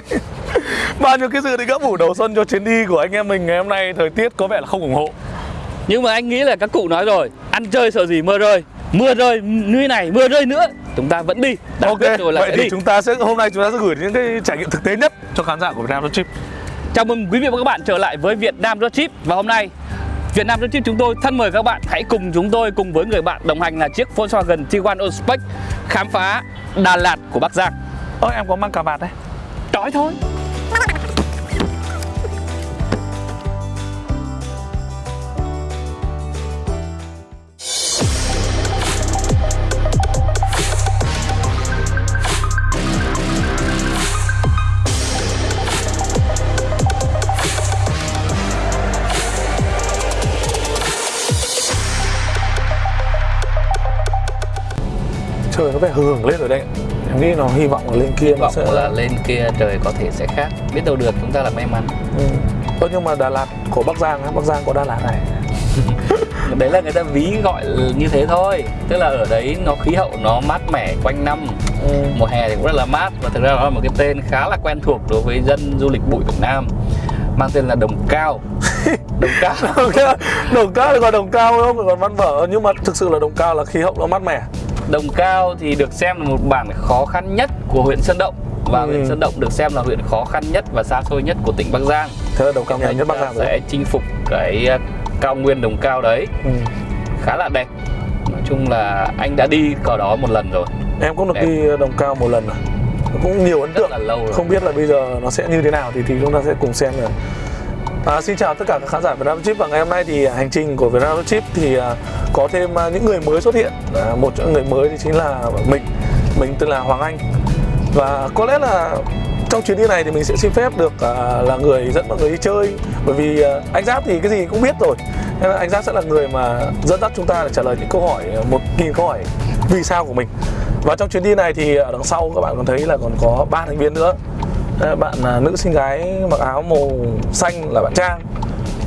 Bao nhiêu cái dự định gấp ủ đầu xuân cho chuyến đi của anh em mình ngày hôm nay Thời tiết có vẻ là không ủng hộ. Nhưng mà anh nghĩ là các cụ nói rồi Ăn chơi sợ gì mưa rơi Mưa rơi như này mưa rơi nữa Chúng ta vẫn đi Đã Ok, rồi là vậy thì đi. chúng ta sẽ hôm nay chúng ta sẽ gửi những cái trải nghiệm thực tế nhất cho khán giả của Việt Nam Road Trip. Chào mừng quý vị và các bạn trở lại với Việt Nam Road Trip. Và hôm nay Việt Nam Road Trip chúng tôi thân mời các bạn hãy cùng chúng tôi cùng với người bạn đồng hành là chiếc Volkswagen Tiguan Allspace khám phá Đà Lạt của Bắc Giang. Ơ em có mang cà vạt đây Trói thôi. Trời nó phải hưởng lên rồi đây nghĩ nó hy vọng là lên kia Hy nó vọng sẽ là lên kia trời có thể sẽ khác. Biết đâu được chúng ta là may mắn. ừ. Ơ nhưng mà Đà Lạt của Bắc Giang á, Bắc Giang có Đà Lạt này Đấy là người ta ví gọi như thế thôi. Tức là ở đấy nó khí hậu nó mát mẻ quanh năm. ừ. Mùa hè thì cũng rất là mát và thực ra nó là một cái tên khá là quen thuộc đối với dân du lịch bụi Việt Nam. Mang tên là Đồng Cao. Đồng Cao. đồng cao thì gọi đồng cao không còn văn vở nhưng mà thực sự là đồng cao là khí hậu nó mát mẻ Đồng Cao thì được xem là một bản khó khăn nhất của huyện Sơn Động và Ừ. huyện Sơn Động được xem là huyện khó khăn nhất và xa xôi nhất của tỉnh Bắc Giang. thế là đồng cao nhất Bắc Giang sẽ chinh phục cái uh, cao nguyên Đồng Cao đấy ừ. khá là đẹp. Nói chung là anh đã đi ở đó một lần rồi, em cũng được Đẹp. đi đồng cao một lần rồi cũng nhiều ấn rất tượng là lâu rồi. không biết là bây giờ nó sẽ như thế nào thì thì chúng ta sẽ cùng xem rồi À, xin chào tất cả các khán giả Vietnam Chip. Và ngày hôm nay thì hành trình của Vietnam Chip thì à, có thêm à, những người mới xuất hiện. À, một trong người mới thì chính là mình mình tên là Hoàng Anh. Và có lẽ là trong chuyến đi này thì mình sẽ xin phép được à, là người dẫn mọi người đi chơi. Bởi vì à, anh Giáp thì cái gì cũng biết rồi. Nên là anh Giáp sẽ là người mà dẫn dắt chúng ta để trả lời những câu hỏi à, một nghìn câu hỏi vì sao của mình. Và trong chuyến đi này thì ở đằng sau các bạn còn thấy là còn có ba thành viên nữa. Ờ, bạn à, nữ sinh gái mặc áo màu xanh là bạn Trang.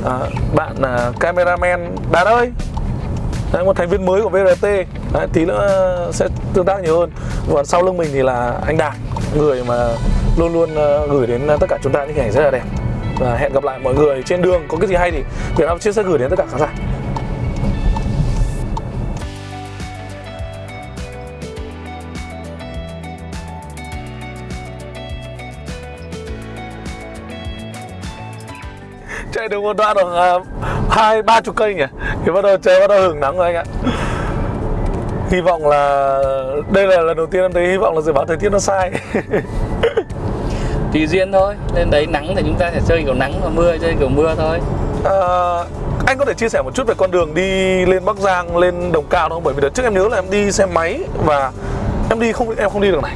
À, bạn à, cameraman Đạt ơi Đấy, một thành viên mới của VRT Đấy, tí nữa sẽ tương tác nhiều hơn. Và sau lưng mình thì là anh Đạt người mà luôn luôn ờ, gửi đến tất cả chúng ta những hình ảnh rất là đẹp. Và hẹn gặp lại mọi người trên đường. Có cái gì hay thì Việt Nam chia sẽ gửi đến tất cả khán giả. Được một đoạn khoảng à, hai ba chục cây nhỉ thì bắt đầu trời bắt đầu hưởng nắng rồi anh ạ hy vọng là đây là lần đầu tiên em thấy hy vọng là dự báo thời tiết nó sai Tùy duyên thôi. Lên đấy nắng thì chúng ta sẽ chơi kiểu nắng và mưa chơi kiểu mưa thôi. à, anh có thể chia sẻ một chút về con đường đi lên Bắc Giang lên Đồng Cao không bởi vì đợt trước em nhớ là em đi xe máy và em đi không em không đi đường này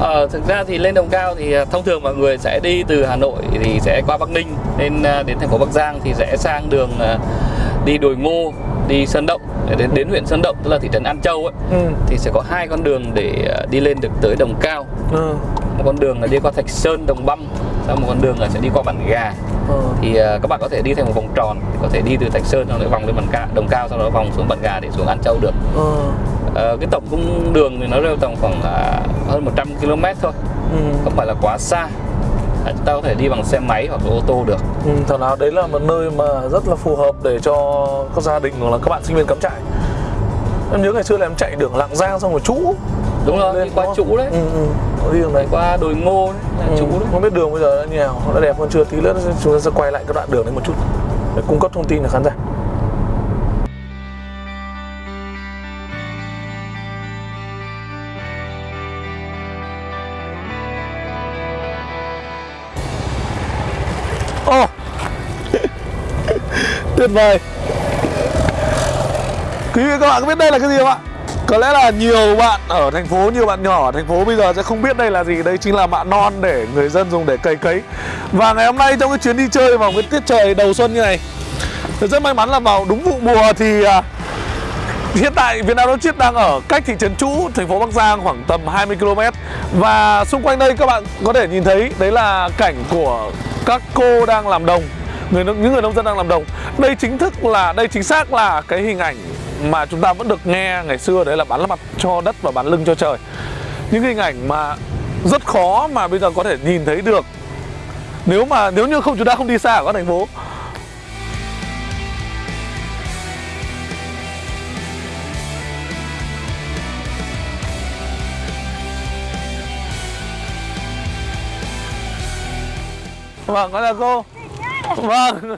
Ờ, thực ra thì lên Đồng Cao thì à, thông thường mọi người sẽ đi từ Hà Nội thì sẽ qua Bắc Ninh lên à, đến thành phố Bắc Giang thì sẽ sang đường à, đi Đồi Ngô, đi Sơn Động để đến đến huyện Sơn Động tức là thị trấn An Châu ấy ừ. thì sẽ có hai con đường để à, đi lên được tới Đồng Cao. Ừ. Một con đường là đi qua Thạch Sơn, Đồng Băm, sau một con đường là sẽ đi qua Bản Gà. Ừ. Thì các bạn có thể đi theo một vòng tròn, có thể đi từ Thạch Sơn xong rồi vòng lên Bản Ca, Đồng Cao sau đó vòng xuống Bản Gà để xuống An Châu được. Ừ. Ờ, cái tổng cung đường thì nó rơi tầm khoảng à, hơn 100 km thôi Ừ. không phải là quá xa ta có thể đi bằng xe máy hoặc là ô tô được. Ừ, thật nào đấy là một nơi mà rất là phù hợp để cho các gia đình hoặc là các bạn sinh viên cắm trại. Em nhớ ngày xưa là em chạy đường Lạng Giang xong rồi trũ. Đúng rồi Lên qua trụ đấy. Ừ, ừ. Đi đường đi qua đồi ngô đấy là Ừ, đấy. không biết đường bây giờ đã như nào nó đẹp hơn chưa tí nữa chúng ta sẽ quay lại cái đoạn đường đấy một chút. Để cung cấp thông tin cho khán giả Oh Tuyệt vời. Quý vị các bạn có biết đây là cái gì không ạ? Có lẽ là nhiều bạn ở thành phố, nhiều bạn nhỏ ở thành phố bây giờ sẽ không biết đây là gì. Đây chính là mạ non để người dân dùng để cày cấy. Và ngày hôm nay trong cái chuyến đi chơi vào cái tiết trời đầu xuân như này Rất may mắn là vào đúng vụ mùa thì à, Hiện tại Việt Nam Road Chiết đang ở cách thị trấn Trũ, thành phố Bắc Giang khoảng tầm 20 km Và xung quanh đây các bạn có thể nhìn thấy Đấy là cảnh của các cô đang làm đồng người Những người nông dân đang làm đồng. Đây chính thức là, đây chính xác là cái hình ảnh mà chúng ta vẫn được nghe ngày xưa Đấy là bán mặt cho đất và bán lưng cho trời. Những hình ảnh mà rất khó mà bây giờ có thể nhìn thấy được. Nếu mà nếu như không chúng ta không đi xa ở các thành phố vâng gọi là cô vâng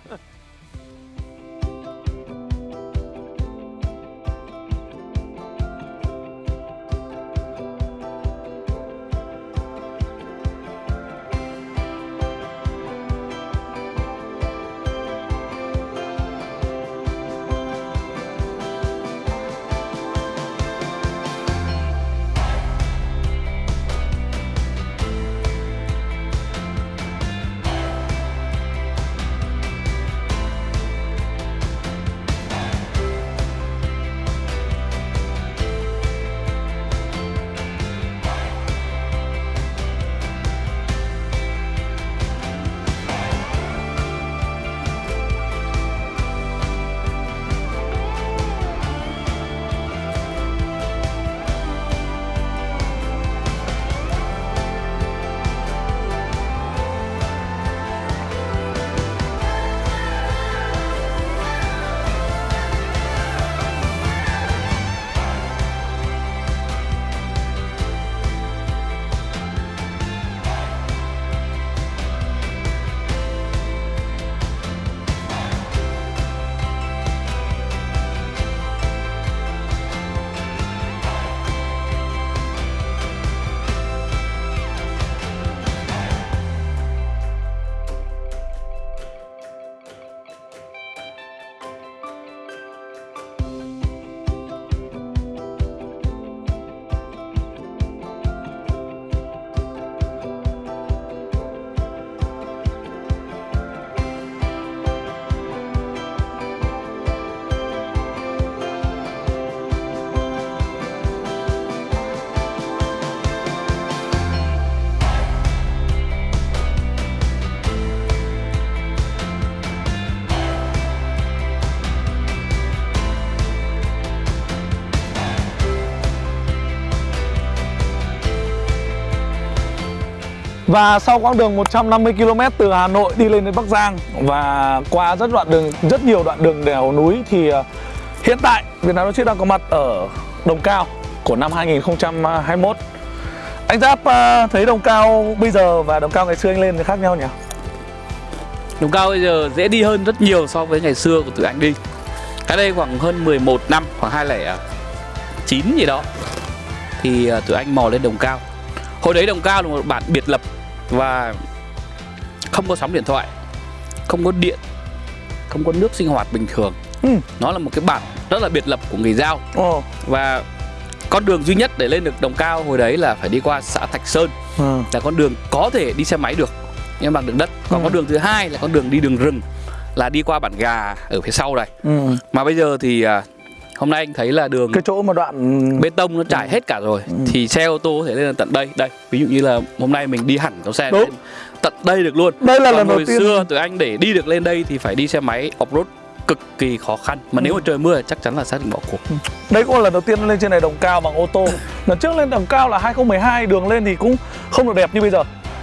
Và sau quãng đường 150 km từ Hà Nội đi lên đến Bắc Giang và qua rất đoạn đường rất nhiều đoạn đường đèo núi thì ờ, hiện tại Việt Nam Logistics đang có mặt ở Đồng Cao của năm 2021. Anh Giáp ờ, thấy Đồng Cao bây giờ và Đồng Cao ngày xưa anh lên thì khác nhau nhỉ? Đồng cao bây giờ dễ đi hơn rất nhiều so với ngày xưa của tụi anh đi Cách đây khoảng hơn 11 năm, khoảng 2009 gì đó Thì ờ, tụi anh mò lên đồng cao Hồi đấy đồng cao là một bản biệt lập và không có sóng điện thoại Không có điện Không có nước sinh hoạt bình thường Ừ. Nó là một cái bản rất là biệt lập của người Giao Ồ. Và con đường duy nhất để lên được đồng cao hồi đấy là phải đi qua xã Thạch Sơn Ừ. là con đường có thể đi xe máy được nhưng bằng đường đất còn Ừ. con đường thứ hai là con đường đi đường rừng là đi qua bản gà ở phía sau này Ừ. mà bây giờ thì à, hôm nay anh thấy là đường Cái chỗ mà đoạn bê tông nó trải hết cả rồi. Thì xe ô tô có thể lên tận đây. Đây ví dụ như là hôm nay mình đi hẳn con xe Đúng. lên tận đây được luôn. Đây là còn lần đầu hồi tiên. xưa tụi anh để đi được lên đây thì phải đi xe máy off road cực kỳ khó khăn. Mà nếu mà trời mưa thì chắc chắn là xác định bỏ cuộc. Đấy cũng là lần đầu tiên lên trên này đồng cao bằng ô tô. Lần trước lên đồng cao là 2012 Đường lên thì cũng không được đẹp như bây giờ.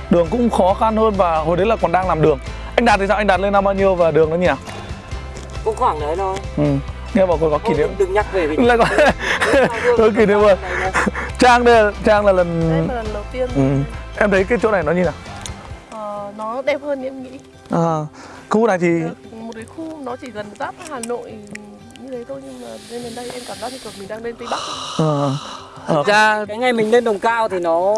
Đường cũng khó khăn hơn và hồi đấy là còn đang làm đường. Anh Đạt thì sao? Anh Đạt lên năm bao nhiêu và đường nó nhỉ? cũng khoảng đấy thôi. Ừ. Nghe bảo còn có kỷ niệm. đừng, nhắc về Lại có có kỷ niệm rồi. Trang đây Trang là Đây lần là lần đầu tiên. Ừ. Em thấy cái chỗ này nó như nào? ờ, nó đẹp hơn em nghĩ. À, khu này thì một cái khu nó chỉ gần giáp Hà Nội như thế thôi nhưng mà lên đến đây em cảm giác như kiểu mình đang lên Tây Bắc. Ờ, Thực ra cái ngày mình lên đồng cao thì nó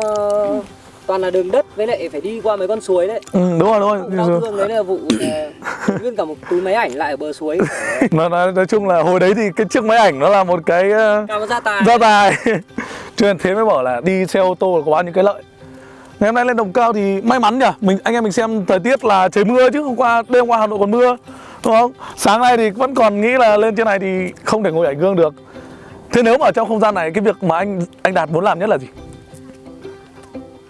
toàn là đường đất với lại phải đi qua mấy con suối đấy. Ừ, đúng rồi đúng đau rồi thương đấy là vụ ờ, nguyên cả một túi máy ảnh lại ở bờ suối. Nó nói, nói chung là hồi đấy thì cái chiếc máy ảnh nó là một cái cao gia tài. gia tài. Cho thế mới bảo là đi xe ô tô là có bao nhiêu cái lợi. Ngày hôm nay lên đồng cao thì may mắn nhỉ? Mình anh em mình xem thời tiết là trời mưa chứ hôm qua đêm qua hà nội còn mưa đúng không? Sáng nay thì vẫn còn nghĩ là lên trên này thì không thể ngồi ảnh gương được. Thế nếu mà ở trong không gian này cái việc mà anh anh đạt muốn làm nhất là gì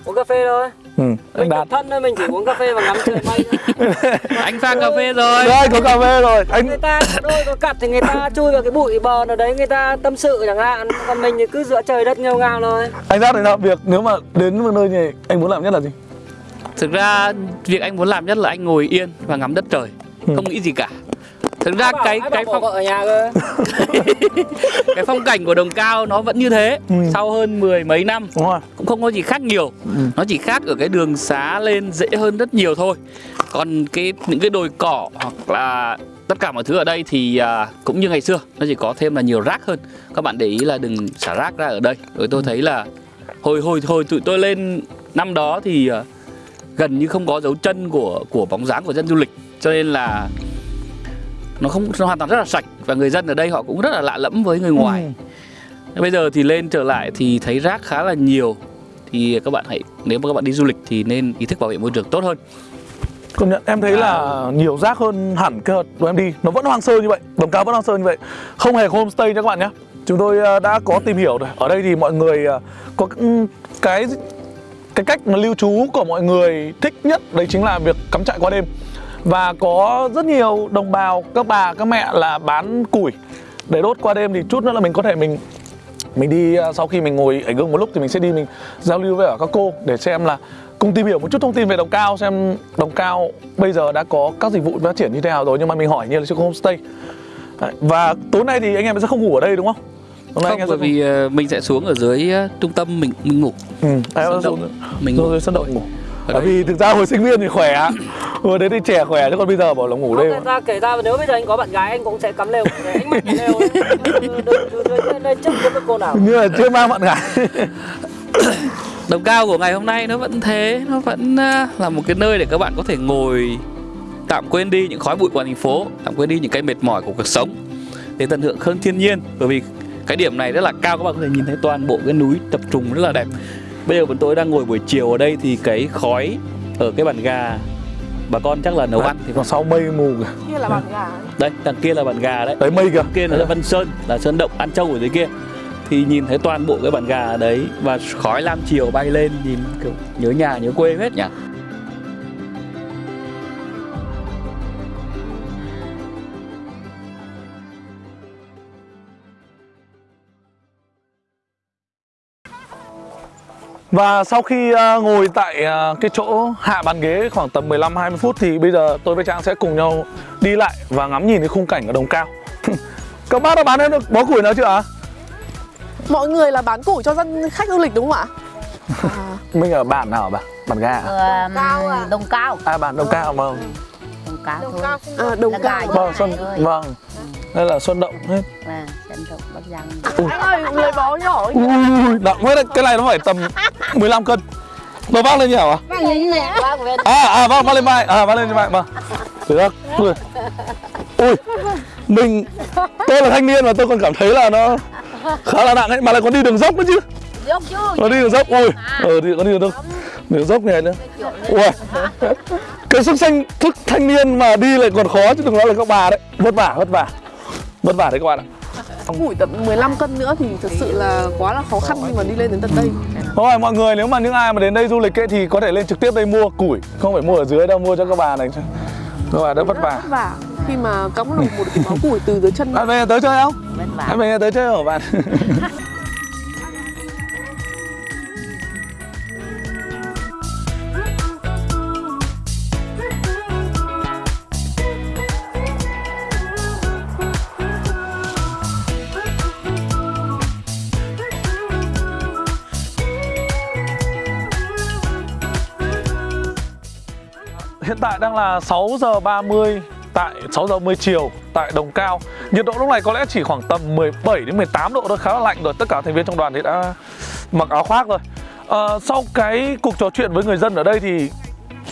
uống cà phê thôi. Ừ. anh Mình đạt thân thôi mình chỉ uống cà phê và ngắm trời mây thôi. anh pha cà phê rồi. Đây có cà phê rồi. Anh người ta đôi có cặp thì người ta chui vào cái bụi bờ nào đấy người ta tâm sự chẳng hạn. Còn mình thì cứ giữa trời đất nghêu ngao thôi. Anh đạt thì nào việc nếu mà đến một nơi như này anh muốn làm nhất là gì? Thực ra việc anh muốn làm nhất là anh ngồi yên và ngắm đất trời. Ừ. không nghĩ gì cả thực ra cái cái phong ở nhà cơ. Cái phong cảnh của đồng cao nó vẫn như thế. Ừ. sau hơn mười mấy năm đúng rồi. cũng không có gì khác nhiều. Ừ. nó chỉ khác ở cái đường xá lên dễ hơn rất nhiều thôi. Còn cái những cái đồi cỏ hoặc là tất cả mọi thứ ở đây thì à, cũng như ngày xưa nó chỉ có thêm là nhiều rác hơn. Các bạn để ý là đừng xả rác ra ở đây. Rồi tôi thấy là hồi hồi hồi tụi tôi lên năm đó thì à, gần như không có dấu chân của của bóng dáng của dân du lịch. Cho nên là nó không nó hoàn toàn rất là sạch và người dân ở đây họ cũng rất là lạ lẫm với người ngoài. Ừ. Bây giờ thì lên trở lại thì thấy rác khá là nhiều. Thì các bạn hãy nếu mà các bạn đi du lịch thì nên ý thức bảo vệ môi trường tốt hơn. Công nhận em thấy là nhiều rác hơn hẳn cái đợt của em đi. Nó vẫn hoang sơ như vậy, đồng cao vẫn hoang sơ như vậy. Không hề homestay nha các bạn nhé. Chúng tôi ờ, đã có tìm hiểu rồi. Ở đây thì mọi người ờ, có cái cái cách mà lưu trú của mọi người thích nhất Đấy chính là việc cắm trại qua đêm Và có rất nhiều đồng bào, các bà, các mẹ là bán củi. Để đốt qua đêm thì chút nữa là mình có thể mình mình đi ờ, sau khi mình ngồi ở gương một lúc thì mình sẽ đi mình giao lưu với các cô để xem là cùng tìm hiểu một chút thông tin về đồng cao xem đồng cao bây giờ đã có các dịch vụ phát triển như thế nào rồi. Nhưng mà mình hỏi như là chưa có homestay và tối nay thì anh em sẽ không ngủ ở đây đúng không? Tối nay Không anh em bởi vì ờ, mình sẽ xuống ở dưới ờ, trung tâm mình mình ngủ. Ừ, sân động. xuống Mình ngủ. rồi sân động ngủ. Bởi vì thực ra hồi sinh viên thì khỏe hồi đấy thì trẻ khỏe chứ còn bây giờ bảo là ngủ đây Người ta kể ra nếu bây giờ anh có bạn gái anh cũng sẽ cắm lều anh mặc lều. Đây chấp với cô nào như là chưa mang bạn gái Đồng cao của ngày hôm nay nó vẫn thế Nó vẫn ờ, là một cái nơi để các bạn có thể ngồi Tạm quên đi những khói bụi của thành phố Tạm quên đi những cái mệt mỏi của cuộc sống Để tận hưởng hơn thiên nhiên Bởi vì cái điểm này rất là cao Các bạn có thể nhìn thấy toàn bộ cái núi tập trung rất là đẹp Bây giờ bọn tôi đang ngồi buổi chiều ở đây Thì cái khói ở cái bàn gà Bà con chắc là nấu ăn thì còn sau mây mù kìa? Kia là bàn gà Đây, đằng kia là bàn gà đấy. Đấy mây kìa. Kia là Vân Sơn là sơn động An Châu ở dưới kia. Thì nhìn thấy toàn bộ cái bàn gà đấy và khói lam chiều bay lên nhìn kiểu nhớ nhà nhớ quê hết nhỉ Và sau khi à, ngồi tại à, cái chỗ hạ bàn ghế khoảng tầm 15-20 phút thì bây giờ tôi với Trang sẽ cùng nhau đi lại và ngắm nhìn cái khung cảnh ở Đồng Cao. Các bác đã bán hết được bó củi nào chưa ạ? Mọi người là bán củi cho dân khách du lịch đúng không ạ? À, Mình ở bản nào bà? Bản ga à? Ờ, Cao à? Đông cao À bản Đồng Cao mà. Đông cao đồng thôi cao à, đồng cao gà. Vâng, Xuân, vâng. Đây là Xuân Động hết. Vâng, sân động Bắc Giang Anh ơi, lấy bó nhỏ Ui, nặng quá đấy. Cái này nó phải tầm 15 cân. Nó vác lên như nào ạ? À, à vâng, vác lên vai. À, vác lên vai, vâng. Được. Ui. Ui. Mình tôi là thanh niên mà tôi còn cảm thấy là nó khá là nặng ấy mà lại còn đi đường dốc nữa chứ. Dốc chứ Nó đi đường dốc. Ui. Ờ đi có đi đường dốc. Đường dốc này nữa. Ui. Cái sức xanh thức thanh niên mà đi lại còn khó chứ đừng nói là các bà đấy. Vất vả, vất vả. Vất vả đấy các bạn ạ. Củi tầm 15 cân nữa thì thực sự là quá là khó khăn khi mà đi lên đến tận đây Thôi mọi người nếu mà những ai mà đến đây du lịch ấy thì có thể lên trực tiếp đây mua củi Không phải mua ở dưới đâu, mua cho các bà này Các bà đỡ vất vả Vất vả khi mà cắm được một cái bó củi từ dưới chân Bạn về nhà tới chơi không? Vất vả Bạn về nhà tới chơi hả bạn? Hiện tại đang là 6 giờ 30 tại 6 giờ 10 chiều tại Đồng Cao. Nhiệt độ lúc này có lẽ chỉ khoảng tầm 17 đến 18 độ thôi, khá là lạnh rồi. Tất cả thành viên trong đoàn thì đã mặc áo khoác rồi. À, sau cái cuộc trò chuyện với người dân ở đây thì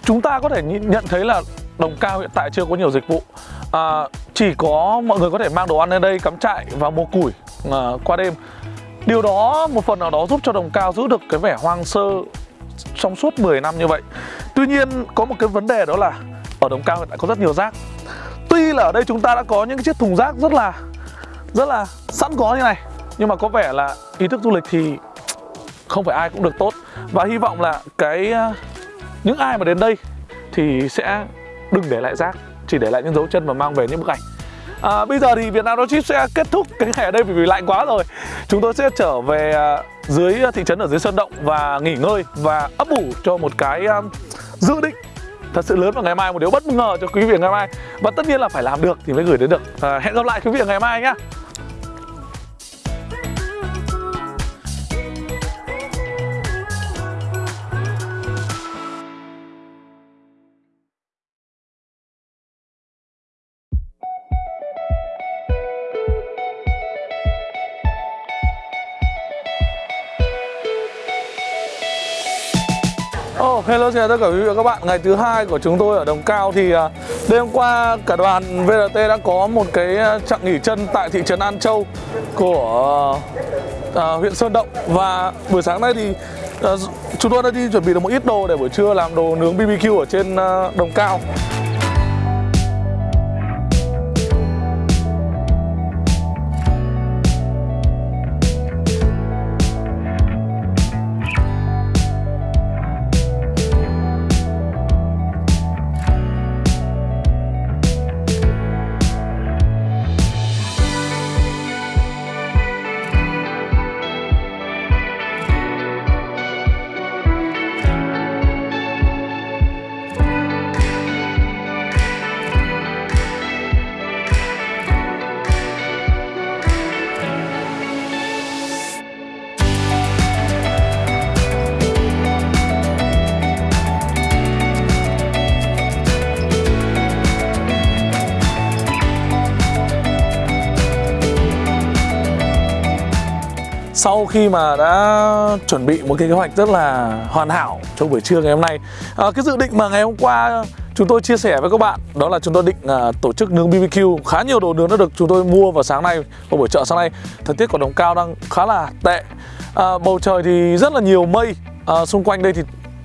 chúng ta có thể nhận thấy là Đồng Cao hiện tại chưa có nhiều dịch vụ. À, chỉ có mọi người có thể mang đồ ăn lên đây cắm trại và mua củi à, qua đêm. Điều đó một phần nào đó giúp cho Đồng Cao giữ được cái vẻ hoang sơ trong suốt 10 năm như vậy. Tuy nhiên có một cái vấn đề đó là ở Đồng Cao hiện tại có rất nhiều rác. Tuy là ở đây chúng ta đã có những cái chiếc thùng rác rất là rất là sẵn có như này, nhưng mà có vẻ là ý thức du lịch thì không phải ai cũng được tốt và hy vọng là cái ờ, những ai mà đến đây thì sẽ đừng để lại rác chỉ để lại những dấu chân và mang về những bức ảnh à, bây giờ thì Việt Nam Road Trip sẽ kết thúc cái ngày ở đây vì lạnh quá rồi chúng tôi sẽ trở về ờ, dưới ờ, thị trấn ở dưới Sơn Động và nghỉ ngơi và ấp ủ cho một cái um, dự định thật sự lớn vào ngày mai một điều bất ngờ cho quý vị ngày mai. Và tất nhiên là phải làm được thì mới gửi đến được. À, hẹn gặp lại quý vị ngày mai nhé hello xin chào tất cả quý vị và các bạn. Ngày thứ hai của chúng tôi ở Đồng Cao thì à, đêm qua cả đoàn VRT đã có một cái à, chặng nghỉ chân tại thị trấn An Châu của à, huyện Sơn Động. Và buổi sáng nay thì à, chúng tôi đã đi chuẩn bị được một ít đồ để buổi trưa làm đồ nướng BBQ ở trên à, Đồng Cao. Sau khi mà đã chuẩn bị một cái kế hoạch rất là hoàn hảo cho buổi trưa ngày hôm nay à, cái dự định mà ngày hôm qua chúng tôi chia sẻ với các bạn đó là chúng tôi định à, tổ chức nướng BBQ. Khá nhiều đồ nướng đã được chúng tôi mua vào sáng nay vào buổi chợ sáng nay. Thời tiết của đồng cao đang khá là tệ. À, bầu trời thì rất là nhiều mây. À, xung quanh đây thì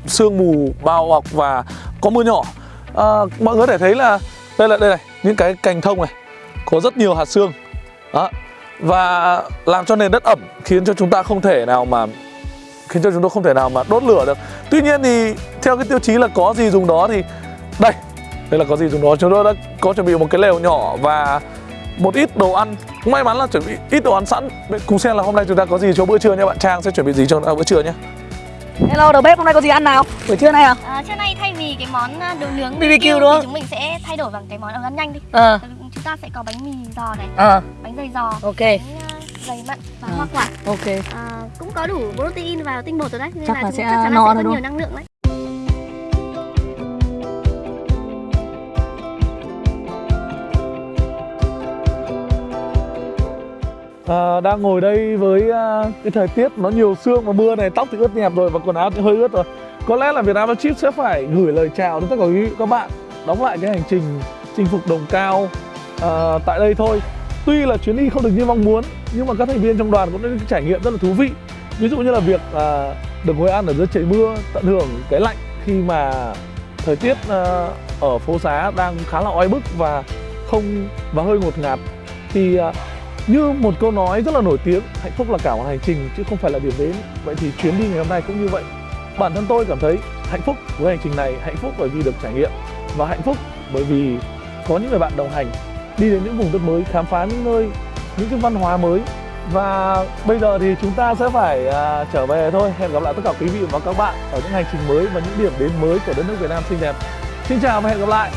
sương mù bao bọc và có mưa nhỏ. À, mọi người có thể thấy là đây là đây này những cái cành thông này có rất nhiều hạt sương. Đó và làm cho nền đất ẩm khiến cho chúng ta không thể nào mà khiến cho chúng tôi không thể nào mà đốt lửa được tuy nhiên thì theo cái tiêu chí là có gì dùng đó thì đây đây là có gì dùng đó chúng tôi đã có chuẩn bị một cái lều nhỏ và một ít đồ ăn may mắn là chuẩn bị ít đồ ăn sẵn cùng xem là hôm nay chúng ta có gì cho bữa trưa nha bạn trang sẽ chuẩn bị gì cho bữa trưa nhé Hello đầu bếp hôm nay có gì ăn nào? Buổi trưa nay à? À, trưa nay thay vì cái món à, đồ nướng BBQ đúng không? thì chúng mình sẽ thay đổi bằng cái món ăn nhanh đi. Ờ Chúng ta sẽ có bánh mì giò này, Ờ bánh dày giò, ok bánh à, dày mặn và Ờ. hoa quả. ok À, cũng có đủ protein và tinh bột rồi đấy, nên Chắc là là sẽ chắc chắn là no sẽ thôi có nhiều năng lượng đấy. à, đang ngồi đây với à, cái thời tiết nó nhiều sương và mưa này tóc thì ướt nhẹp rồi và quần áo thì hơi ướt rồi có lẽ là Việt Nam Chip sẽ phải gửi lời chào đến tất cả quý vị các bạn đóng lại cái hành trình chinh phục đồng cao à, tại đây thôi. Tuy là chuyến đi không được như mong muốn nhưng mà các thành viên trong đoàn cũng đã được trải nghiệm rất là thú vị. Ví dụ như là việc à, được ngồi ăn ở dưới trời mưa tận hưởng cái lạnh khi mà thời tiết à, ở phố xá đang khá là oi bức và không và hơi ngột ngạt thì à, như một câu nói rất là nổi tiếng hạnh phúc là cả một hành trình chứ không phải là điểm đến. Vậy thì chuyến đi ngày hôm nay cũng như vậy. Bản thân tôi cảm thấy hạnh phúc với hành trình này hạnh phúc bởi vì được trải nghiệm và hạnh phúc bởi vì có những người bạn đồng hành đi đến những vùng đất mới khám phá những nơi những cái văn hóa mới. Và bây giờ thì chúng ta sẽ phải à, trở về thôi. Hẹn gặp lại tất cả quý vị và các bạn ở những hành trình mới và những điểm đến mới của đất nước Việt Nam xinh đẹp. Xin chào và hẹn gặp lại.